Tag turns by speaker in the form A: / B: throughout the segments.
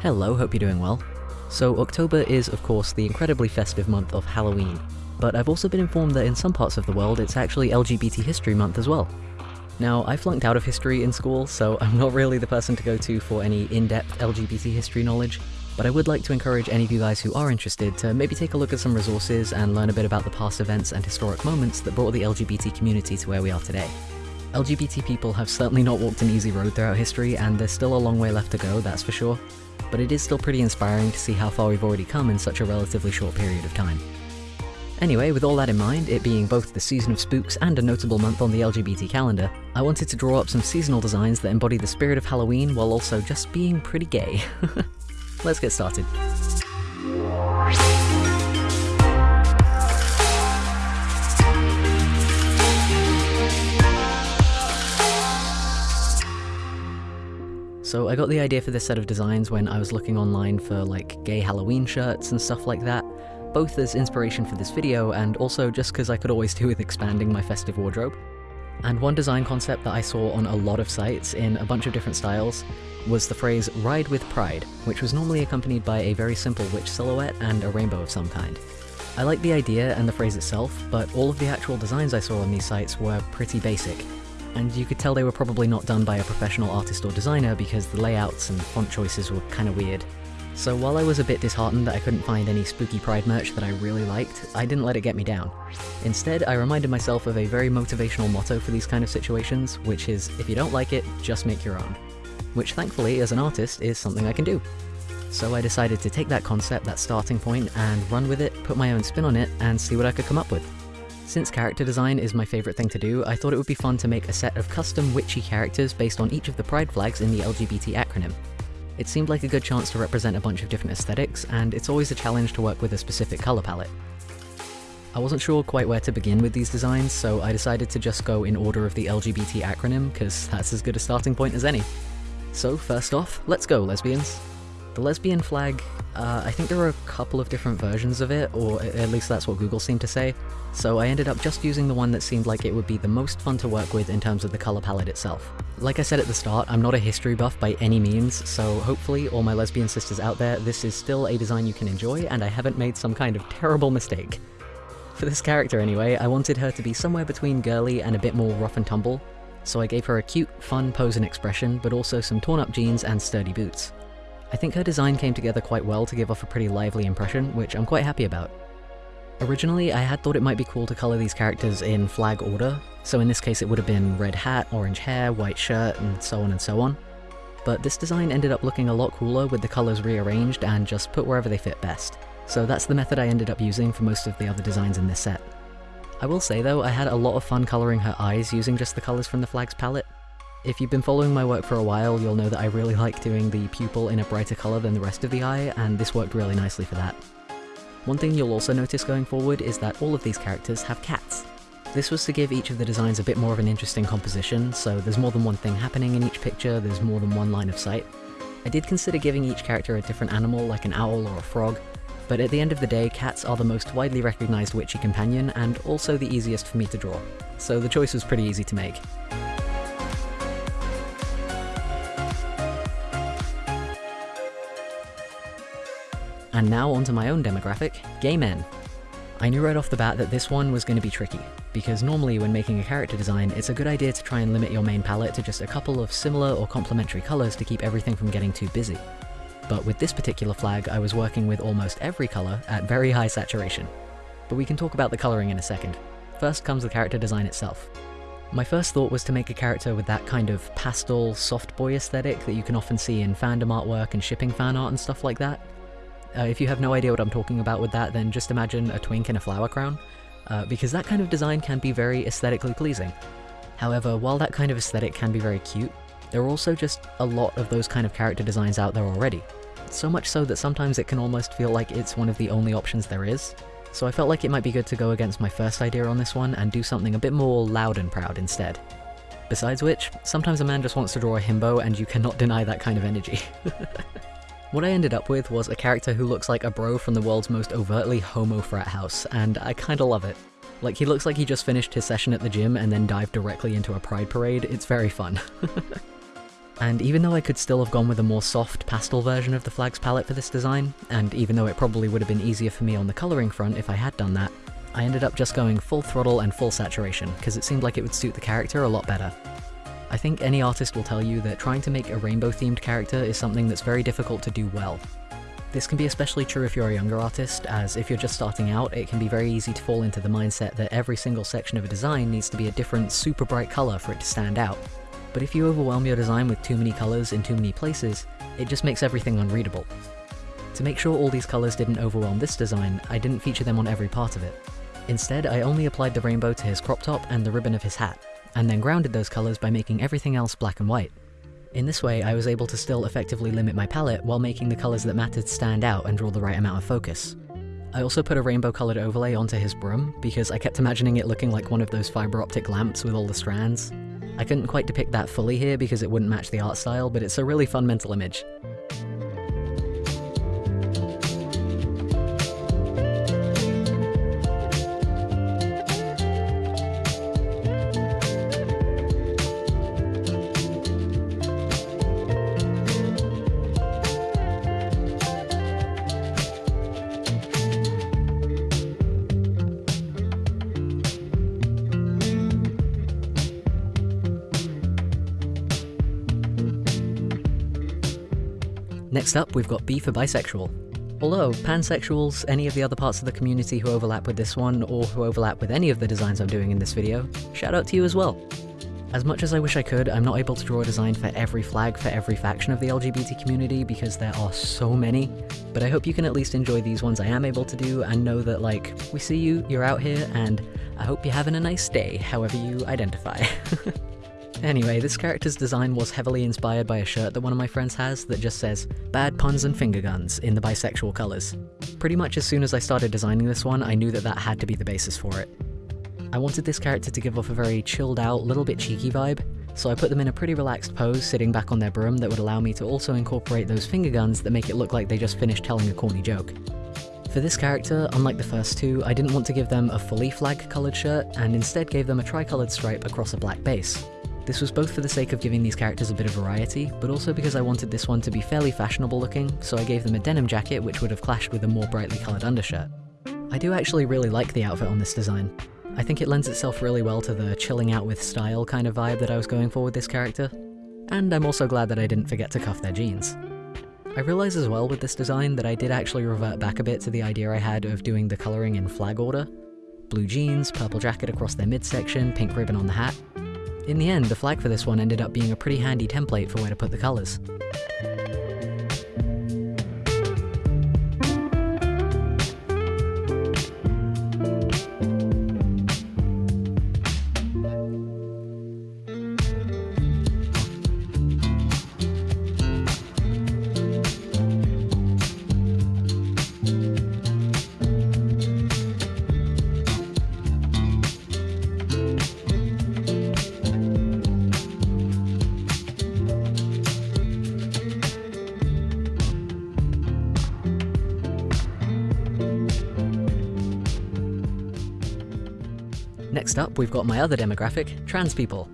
A: Hello, hope you're doing well. So October is of course the incredibly festive month of Halloween, but I've also been informed that in some parts of the world it's actually LGBT History Month as well. Now, I flunked out of history in school, so I'm not really the person to go to for any in-depth LGBT history knowledge, but I would like to encourage any of you guys who are interested to maybe take a look at some resources and learn a bit about the past events and historic moments that brought the LGBT community to where we are today. LGBT people have certainly not walked an easy road throughout history, and there's still a long way left to go, that's for sure, but it is still pretty inspiring to see how far we've already come in such a relatively short period of time. Anyway, with all that in mind, it being both the season of spooks and a notable month on the LGBT calendar, I wanted to draw up some seasonal designs that embody the spirit of Halloween while also just being pretty gay. Let's get started. So I got the idea for this set of designs when I was looking online for like gay Halloween shirts and stuff like that, both as inspiration for this video and also just because I could always do with expanding my festive wardrobe. And one design concept that I saw on a lot of sites in a bunch of different styles was the phrase ride with pride, which was normally accompanied by a very simple witch silhouette and a rainbow of some kind. I like the idea and the phrase itself, but all of the actual designs I saw on these sites were pretty basic, and you could tell they were probably not done by a professional artist or designer because the layouts and font choices were kinda weird. So while I was a bit disheartened that I couldn't find any spooky pride merch that I really liked, I didn't let it get me down. Instead, I reminded myself of a very motivational motto for these kind of situations, which is, if you don't like it, just make your own. Which thankfully, as an artist, is something I can do. So I decided to take that concept, that starting point, and run with it, put my own spin on it, and see what I could come up with. Since character design is my favourite thing to do, I thought it would be fun to make a set of custom witchy characters based on each of the pride flags in the LGBT acronym. It seemed like a good chance to represent a bunch of different aesthetics, and it's always a challenge to work with a specific colour palette. I wasn't sure quite where to begin with these designs, so I decided to just go in order of the LGBT acronym, because that's as good a starting point as any. So first off, let's go lesbians. The lesbian flag, uh, I think there are a couple of different versions of it, or at least that's what Google seemed to say, so I ended up just using the one that seemed like it would be the most fun to work with in terms of the colour palette itself. Like I said at the start, I'm not a history buff by any means, so hopefully all my lesbian sisters out there, this is still a design you can enjoy and I haven't made some kind of terrible mistake. For this character anyway, I wanted her to be somewhere between girly and a bit more rough and tumble, so I gave her a cute, fun pose and expression, but also some torn up jeans and sturdy boots. I think her design came together quite well to give off a pretty lively impression, which I'm quite happy about. Originally, I had thought it might be cool to colour these characters in flag order, so in this case it would have been red hat, orange hair, white shirt, and so on and so on. But this design ended up looking a lot cooler with the colours rearranged and just put wherever they fit best. So that's the method I ended up using for most of the other designs in this set. I will say though, I had a lot of fun colouring her eyes using just the colours from the flag's palette. If you've been following my work for a while, you'll know that I really like doing the pupil in a brighter colour than the rest of the eye, and this worked really nicely for that. One thing you'll also notice going forward is that all of these characters have cats. This was to give each of the designs a bit more of an interesting composition, so there's more than one thing happening in each picture, there's more than one line of sight. I did consider giving each character a different animal like an owl or a frog, but at the end of the day, cats are the most widely recognised witchy companion and also the easiest for me to draw, so the choice was pretty easy to make. And now onto my own demographic, gay men. I knew right off the bat that this one was going to be tricky, because normally when making a character design, it's a good idea to try and limit your main palette to just a couple of similar or complementary colours to keep everything from getting too busy. But with this particular flag, I was working with almost every colour at very high saturation. But we can talk about the colouring in a second. First comes the character design itself. My first thought was to make a character with that kind of pastel, soft boy aesthetic that you can often see in fandom artwork and shipping fan art and stuff like that. Uh, if you have no idea what I'm talking about with that, then just imagine a twink in a flower crown, uh, because that kind of design can be very aesthetically pleasing. However, while that kind of aesthetic can be very cute, there are also just a lot of those kind of character designs out there already. So much so that sometimes it can almost feel like it's one of the only options there is. So I felt like it might be good to go against my first idea on this one and do something a bit more loud and proud instead. Besides which, sometimes a man just wants to draw a himbo and you cannot deny that kind of energy. What I ended up with was a character who looks like a bro from the world's most overtly homo frat house, and I kinda love it. Like, he looks like he just finished his session at the gym and then dived directly into a pride parade, it's very fun. And even though I could still have gone with a more soft pastel version of the flag's palette for this design, and even though it probably would have been easier for me on the colouring front if I had done that, I ended up just going full throttle and full saturation, because it seemed like it would suit the character a lot better. I think any artist will tell you that trying to make a rainbow-themed character is something that's very difficult to do well. This can be especially true if you're a younger artist, as if you're just starting out, it can be very easy to fall into the mindset that every single section of a design needs to be a different, super bright colour for it to stand out. But if you overwhelm your design with too many colours in too many places, it just makes everything unreadable. To make sure all these colours didn't overwhelm this design, I didn't feature them on every part of it. Instead, I only applied the rainbow to his crop top and the ribbon of his hat, and then grounded those colours by making everything else black and white. In this way, I was able to still effectively limit my palette while making the colours that mattered stand out and draw the right amount of focus. I also put a rainbow coloured overlay onto his broom, because I kept imagining it looking like one of those fibre optic lamps with all the strands. I couldn't quite depict that fully here because it wouldn't match the art style, but it's a really fun mental image. Next up, we've got B for bisexual. Although, pansexuals, any of the other parts of the community who overlap with this one, or who overlap with any of the designs I'm doing in this video, shout out to you as well. As much as I wish I could, I'm not able to draw a design for every flag for every faction of the LGBT community because there are so many, but I hope you can at least enjoy these ones I am able to do and know that, like, we see you, you're out here, and I hope you're having a nice day, however you identify. Anyway, this character's design was heavily inspired by a shirt that one of my friends has that just says, Bad puns and finger guns, in the bisexual colours. Pretty much as soon as I started designing this one, I knew that that had to be the basis for it. I wanted this character to give off a very chilled out, little bit cheeky vibe, so I put them in a pretty relaxed pose sitting back on their broom that would allow me to also incorporate those finger guns that make it look like they just finished telling a corny joke. For this character, unlike the first two, I didn't want to give them a fully flag coloured shirt, and instead gave them a tricoloured stripe across a black base. This was both for the sake of giving these characters a bit of variety, but also because I wanted this one to be fairly fashionable looking, so I gave them a denim jacket which would have clashed with a more brightly coloured undershirt. I do actually really like the outfit on this design. I think it lends itself really well to the chilling out with style kind of vibe that I was going for with this character. And I'm also glad that I didn't forget to cuff their jeans. I realise as well with this design that I did actually revert back a bit to the idea I had of doing the colouring in flag order. Blue jeans, purple jacket across their midsection, pink ribbon on the hat, in the end, the flag for this one ended up being a pretty handy template for where to put the colours. Next up, we've got my other demographic, trans people.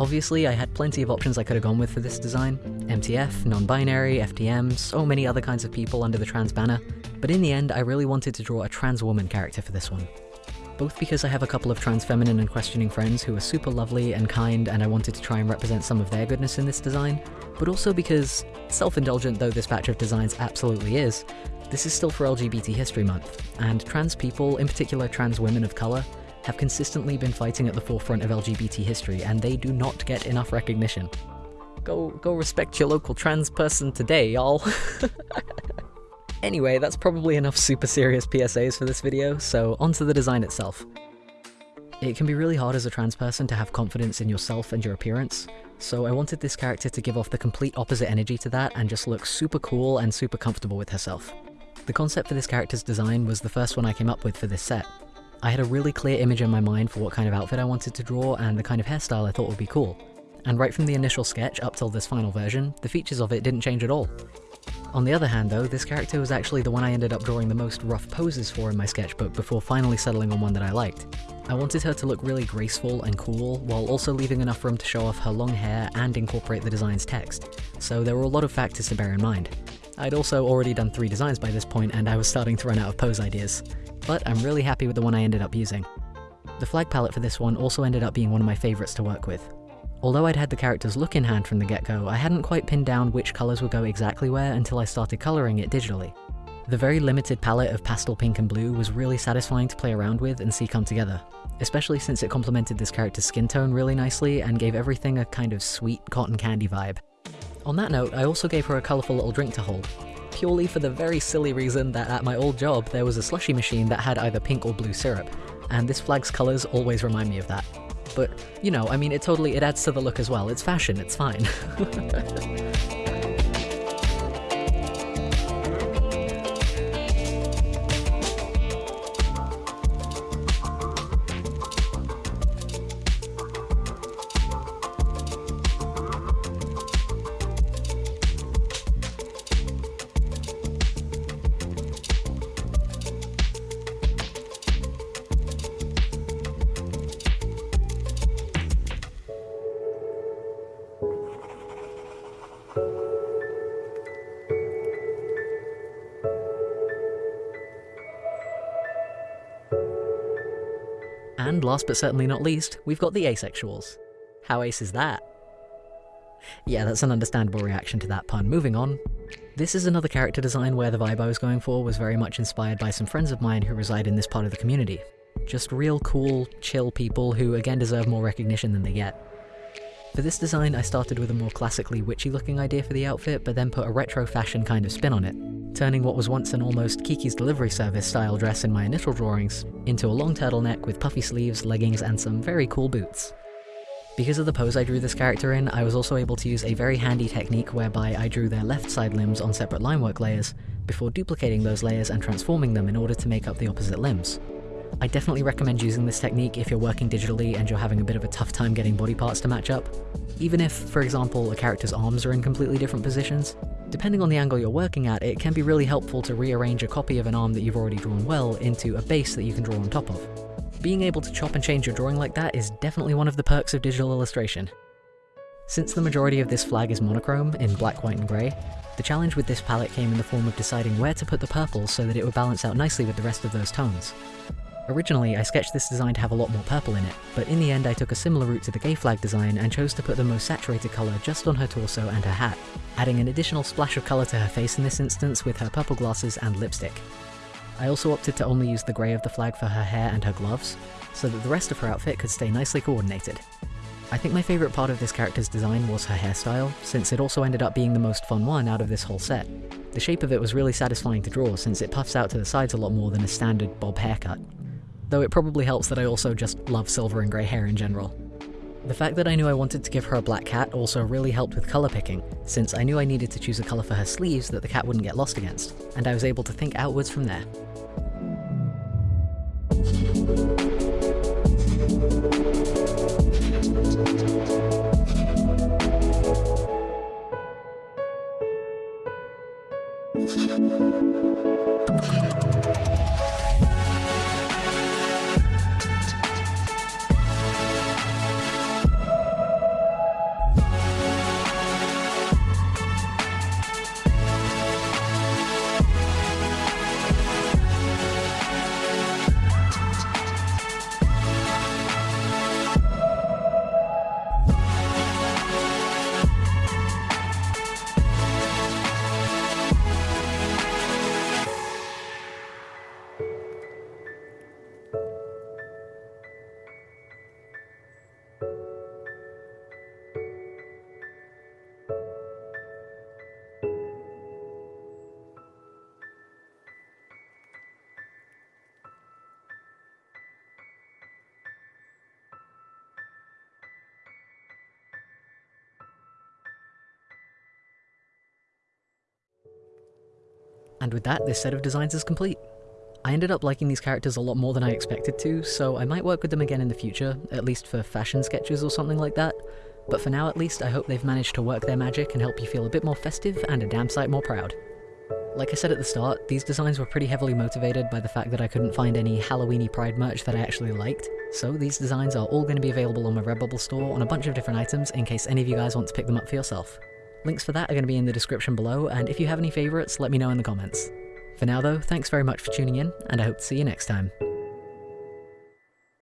A: Obviously, I had plenty of options I could have gone with for this design. MTF, non-binary, FTM, so many other kinds of people under the trans banner, but in the end I really wanted to draw a trans woman character for this one. Both because I have a couple of trans feminine and questioning friends who are super lovely and kind and I wanted to try and represent some of their goodness in this design, but also because, self-indulgent though this batch of designs absolutely is, this is still for LGBT History Month, and trans people, in particular trans women of colour, have consistently been fighting at the forefront of LGBT history, and they do not get enough recognition. Go, go respect your local trans person today, y'all. anyway, that's probably enough super serious PSAs for this video, so onto the design itself. It can be really hard as a trans person to have confidence in yourself and your appearance, so I wanted this character to give off the complete opposite energy to that and just look super cool and super comfortable with herself. The concept for this character's design was the first one I came up with for this set, I had a really clear image in my mind for what kind of outfit I wanted to draw and the kind of hairstyle I thought would be cool. And right from the initial sketch up till this final version, the features of it didn't change at all. On the other hand though, this character was actually the one I ended up drawing the most rough poses for in my sketchbook before finally settling on one that I liked. I wanted her to look really graceful and cool, while also leaving enough room to show off her long hair and incorporate the design's text, so there were a lot of factors to bear in mind. I'd also already done three designs by this point and I was starting to run out of pose ideas, but I'm really happy with the one I ended up using. The flag palette for this one also ended up being one of my favourites to work with. Although I'd had the character's look in hand from the get-go, I hadn't quite pinned down which colours would go exactly where until I started colouring it digitally. The very limited palette of pastel pink and blue was really satisfying to play around with and see come together, especially since it complemented this character's skin tone really nicely and gave everything a kind of sweet cotton candy vibe. On that note, I also gave her a colourful little drink to hold, purely for the very silly reason that at my old job there was a slushy machine that had either pink or blue syrup, and this flag's colours always remind me of that. But, you know, I mean, it totally, it adds to the look as well. It's fashion, it's fine. And last but certainly not least, we've got the asexuals. How ace is that? Yeah, that's an understandable reaction to that pun. Moving on. This is another character design where the vibe I was going for was very much inspired by some friends of mine who reside in this part of the community. Just real cool, chill people who again deserve more recognition than they get. For this design, I started with a more classically witchy looking idea for the outfit, but then put a retro fashion kind of spin on it turning what was once an almost Kiki's Delivery Service style dress in my initial drawings into a long turtleneck with puffy sleeves, leggings, and some very cool boots. Because of the pose I drew this character in, I was also able to use a very handy technique whereby I drew their left side limbs on separate linework layers, before duplicating those layers and transforming them in order to make up the opposite limbs. I definitely recommend using this technique if you're working digitally and you're having a bit of a tough time getting body parts to match up. Even if, for example, a character's arms are in completely different positions, Depending on the angle you're working at, it can be really helpful to rearrange a copy of an arm that you've already drawn well into a base that you can draw on top of. Being able to chop and change your drawing like that is definitely one of the perks of digital illustration. Since the majority of this flag is monochrome, in black, white and grey, the challenge with this palette came in the form of deciding where to put the purple so that it would balance out nicely with the rest of those tones. Originally, I sketched this design to have a lot more purple in it, but in the end I took a similar route to the gay flag design and chose to put the most saturated colour just on her torso and her hat, adding an additional splash of colour to her face in this instance with her purple glasses and lipstick. I also opted to only use the grey of the flag for her hair and her gloves, so that the rest of her outfit could stay nicely coordinated. I think my favourite part of this character's design was her hairstyle, since it also ended up being the most fun one out of this whole set. The shape of it was really satisfying to draw since it puffs out to the sides a lot more than a standard bob haircut though it probably helps that I also just love silver and grey hair in general. The fact that I knew I wanted to give her a black cat also really helped with colour picking, since I knew I needed to choose a colour for her sleeves that the cat wouldn't get lost against, and I was able to think outwards from there. And with that, this set of designs is complete. I ended up liking these characters a lot more than I expected to, so I might work with them again in the future, at least for fashion sketches or something like that. But for now at least, I hope they've managed to work their magic and help you feel a bit more festive and a damn sight more proud. Like I said at the start, these designs were pretty heavily motivated by the fact that I couldn't find any Halloweeny Pride merch that I actually liked, so these designs are all going to be available on my Redbubble store on a bunch of different items in case any of you guys want to pick them up for yourself. Links for that are going to be in the description below, and if you have any favourites, let me know in the comments. For now though, thanks very much for tuning in, and I hope to see you next time.